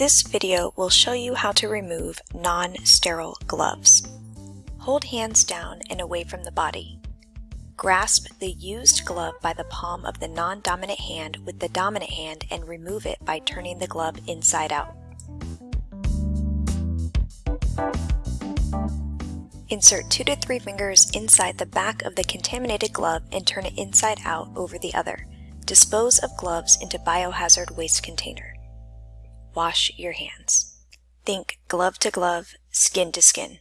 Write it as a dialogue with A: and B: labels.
A: This video will show you how to remove non-sterile gloves. Hold hands down and away from the body. Grasp the used glove by the palm of the non-dominant hand with the dominant hand and remove it by turning the glove inside out. Insert two to three fingers inside the back of the contaminated glove and turn it inside out over the other. Dispose of gloves into biohazard waste container. Wash your hands. Think glove to glove, skin to skin.